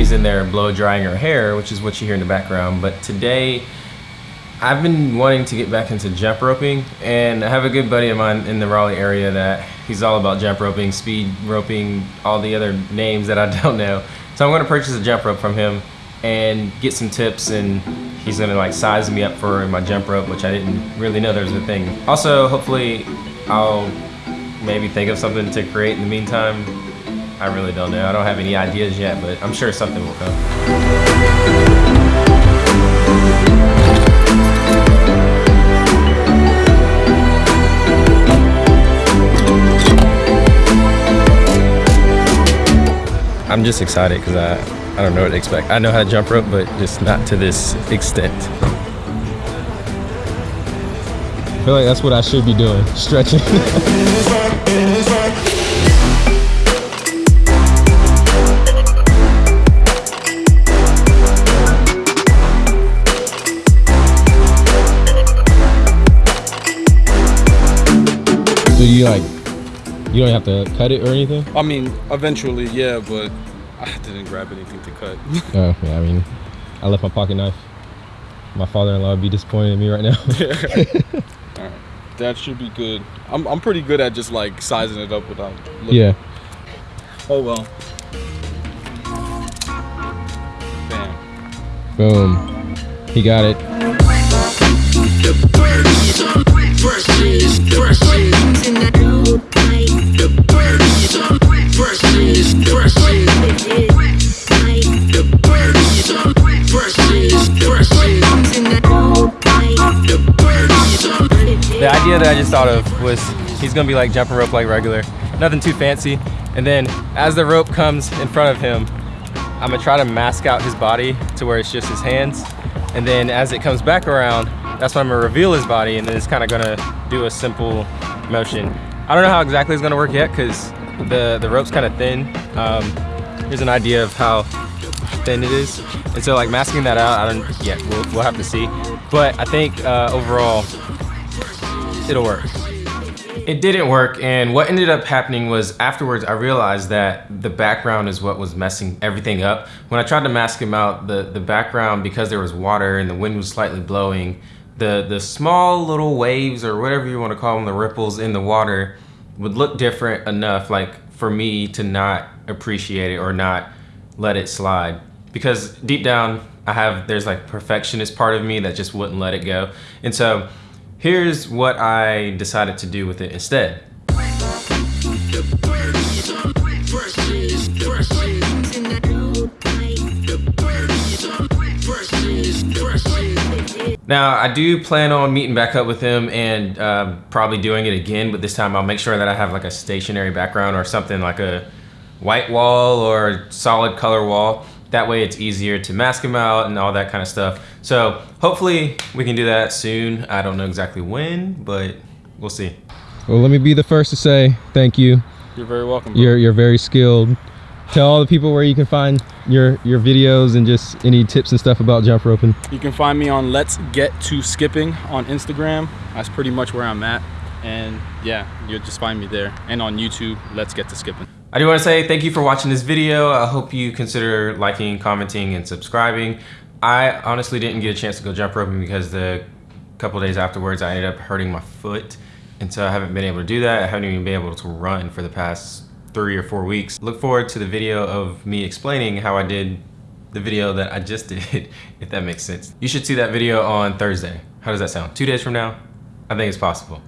Abby's in there blow drying her hair, which is what you hear in the background. But today, I've been wanting to get back into jump roping, and I have a good buddy of mine in the Raleigh area that he's all about jump roping, speed roping, all the other names that I don't know. So I'm gonna purchase a jump rope from him and get some tips and he's gonna like size me up for my jump rope, which I didn't really know there was a thing. Also, hopefully I'll maybe think of something to create in the meantime. I really don't know. I don't have any ideas yet, but I'm sure something will come. I'm just excited because I, I don't know what to expect. I know how to jump rope, but just not to this extent. I feel like that's what I should be doing, stretching. so you like, you don't have to cut it or anything? I mean, eventually, yeah, but I didn't grab anything to cut. Oh, yeah, I mean, I left my pocket knife. My father-in-law would be disappointed in me right now. yeah. All right, that should be good. I'm, I'm pretty good at just like sizing it up without looking. yeah. Oh well. Bam. Boom. He got it. That I just thought of was he's gonna be like jumping rope like regular, nothing too fancy. And then as the rope comes in front of him, I'm gonna try to mask out his body to where it's just his hands. And then as it comes back around, that's when I'm gonna reveal his body and then it's kind of gonna do a simple motion. I don't know how exactly it's gonna work yet because the, the rope's kind of thin. Um, here's an idea of how thin it is. And so like masking that out, I don't, yeah, we'll, we'll have to see. But I think uh, overall, it'll work. It didn't work, and what ended up happening was afterwards I realized that the background is what was messing everything up. When I tried to mask him out, the, the background, because there was water and the wind was slightly blowing, the, the small little waves or whatever you want to call them, the ripples in the water would look different enough like for me to not appreciate it or not let it slide. Because deep down, I have, there's like perfectionist part of me that just wouldn't let it go. And so Here's what I decided to do with it instead. Now, I do plan on meeting back up with him and uh, probably doing it again, but this time I'll make sure that I have like a stationary background or something like a white wall or solid color wall that way it's easier to mask them out and all that kind of stuff. So hopefully we can do that soon. I don't know exactly when, but we'll see. Well, let me be the first to say thank you. You're very welcome. Bro. You're, you're very skilled. Tell all the people where you can find your, your videos and just any tips and stuff about jump roping. You can find me on Let's Get to Skipping on Instagram. That's pretty much where I'm at. And yeah, you'll just find me there. And on YouTube, Let's Get to Skipping. I do want to say thank you for watching this video. I hope you consider liking, commenting, and subscribing. I honestly didn't get a chance to go jump roping because the couple days afterwards I ended up hurting my foot. And so I haven't been able to do that. I haven't even been able to run for the past three or four weeks. Look forward to the video of me explaining how I did the video that I just did, if that makes sense. You should see that video on Thursday. How does that sound? Two days from now? I think it's possible.